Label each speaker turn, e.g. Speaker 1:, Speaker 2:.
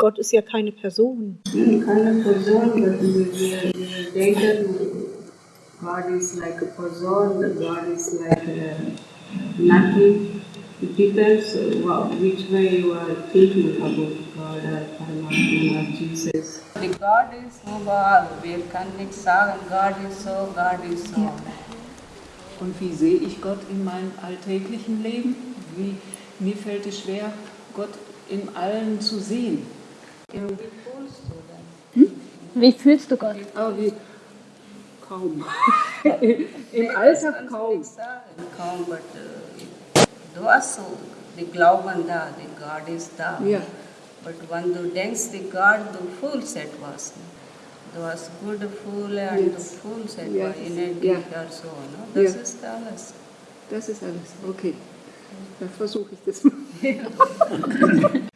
Speaker 1: Gott ist ja keine Person.
Speaker 2: Keine Person, wir, wir, wir denken, God is like a person, God is like a nothing. It depends what, which way you are thinking about God or Paramatma or Jesus.
Speaker 3: Die God ist überall. Wir können nicht sagen, Gott ist so, Gott ist so.
Speaker 4: Und wie sehe ich Gott in meinem alltäglichen Leben? Wie, mir fällt es schwer, Gott in allen zu sehen.
Speaker 3: Wie fühlst du denn?
Speaker 5: Wie fühlst du Gott?
Speaker 4: Aber wie, kaum. Im Alltag kaum.
Speaker 3: Kaum, but, äh, du hast so, die glauben da, die Gott ist da.
Speaker 4: Ja.
Speaker 3: But wenn du denkst, die Gott, du fühlst etwas. Du hast gute Gefühle und du
Speaker 4: Yes.
Speaker 3: fühlst
Speaker 4: Ja.
Speaker 3: etwas in
Speaker 4: Ja.
Speaker 3: oder so. Ne? Das
Speaker 4: Ja.
Speaker 3: ist alles.
Speaker 4: Das ist alles. Okay. Dann versuche ich das mal.